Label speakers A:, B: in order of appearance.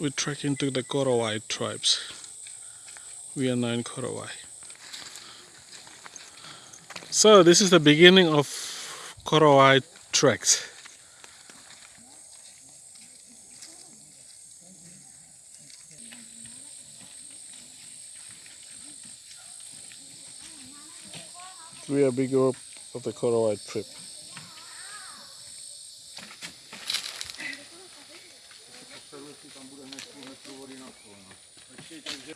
A: we trek into the Korowai tribes. We are now in Korowai. So this is the beginning of Korowai treks. We are big group of the Korowai trip. jestli tam bude hned půl metru vody na kol. Takže